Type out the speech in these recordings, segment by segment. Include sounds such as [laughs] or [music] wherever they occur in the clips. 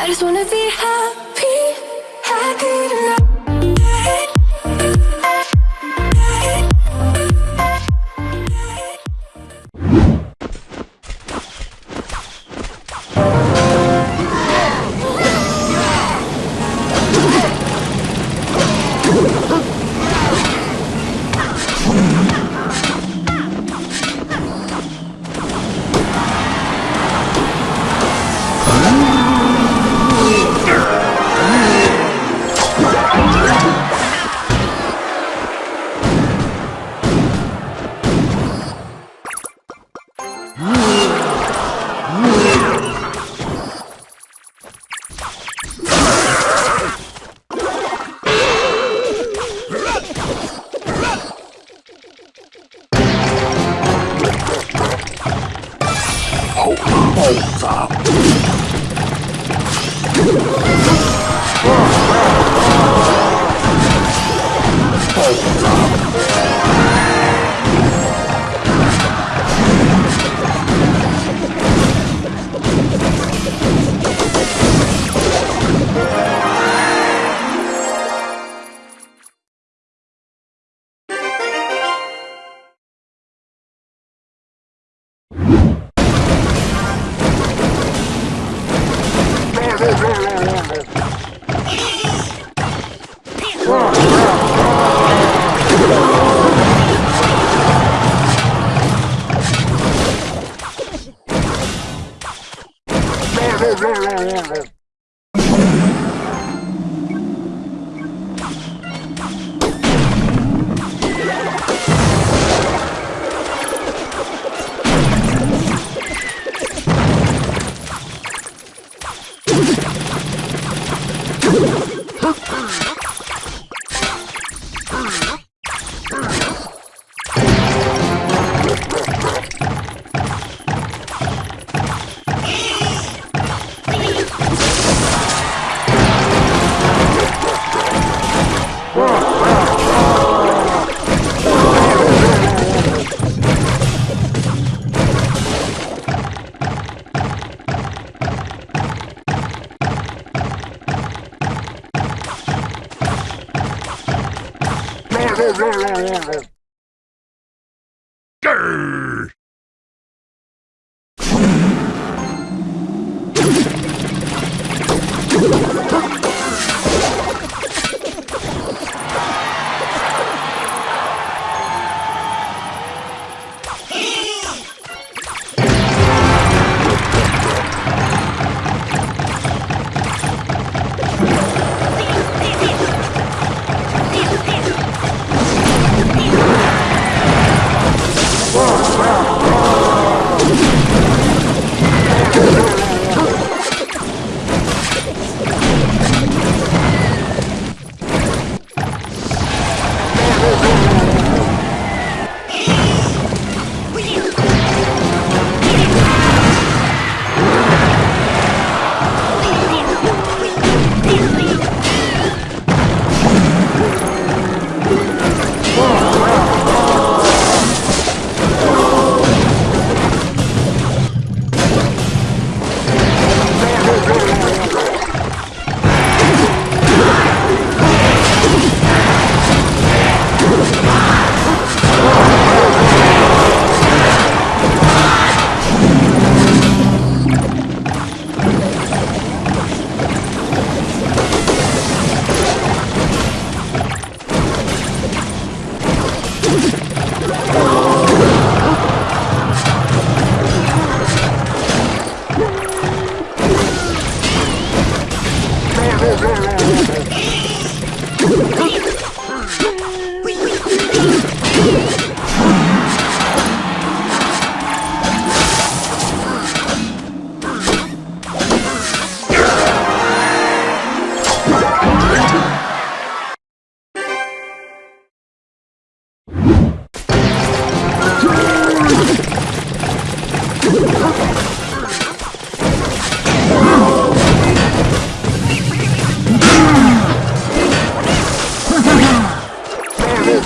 I just wanna be happy, Oh,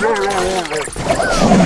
Oh,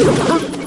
Oh. [laughs]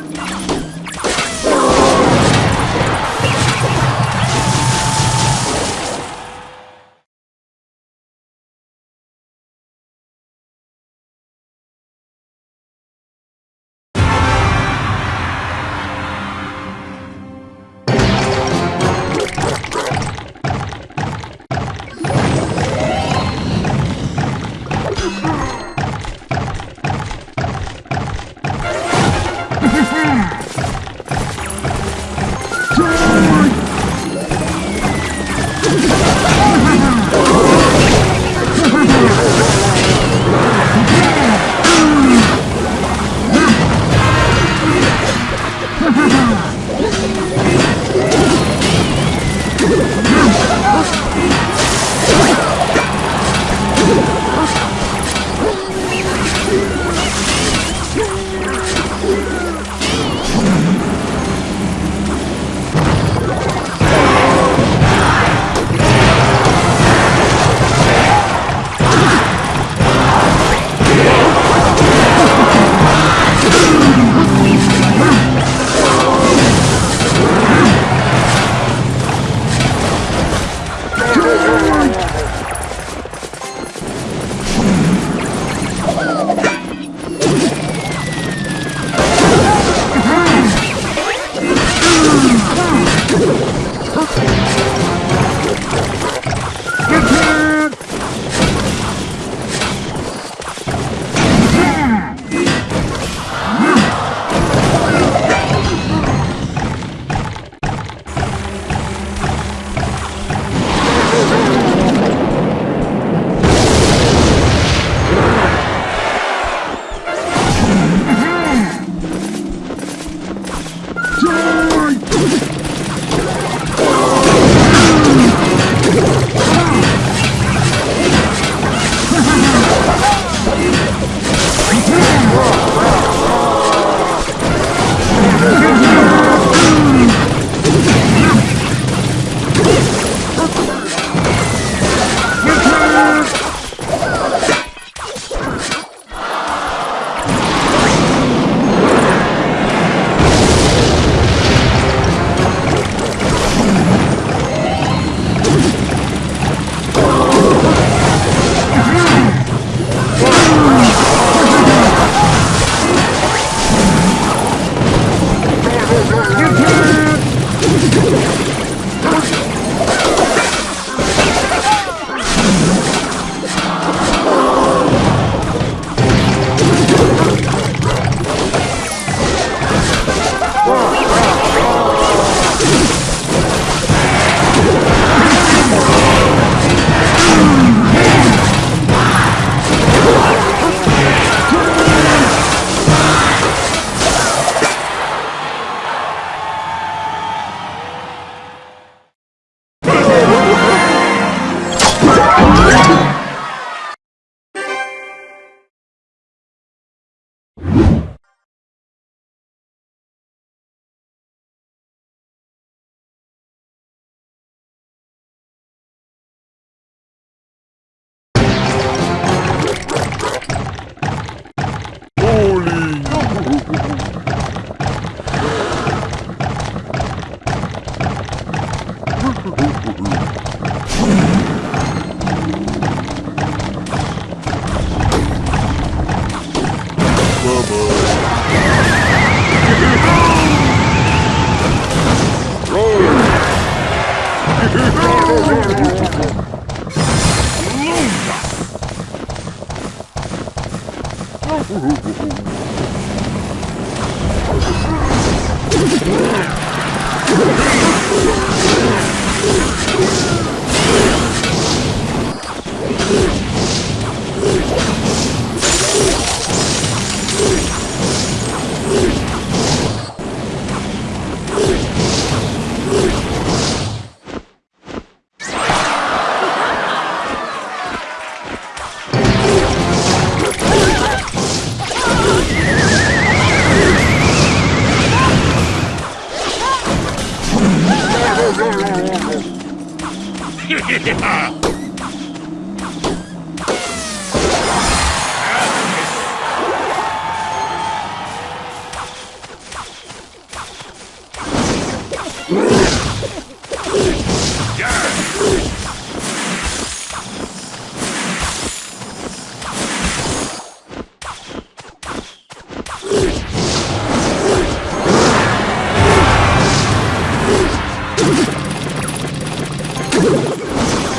Ha! [laughs]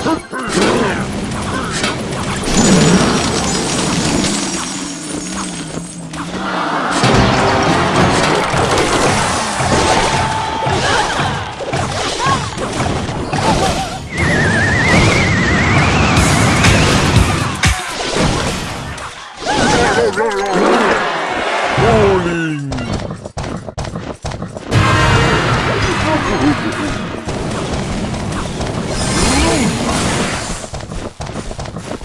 Ha [laughs] ha!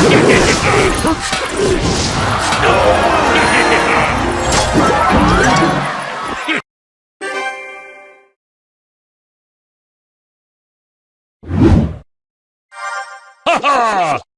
Ha ha!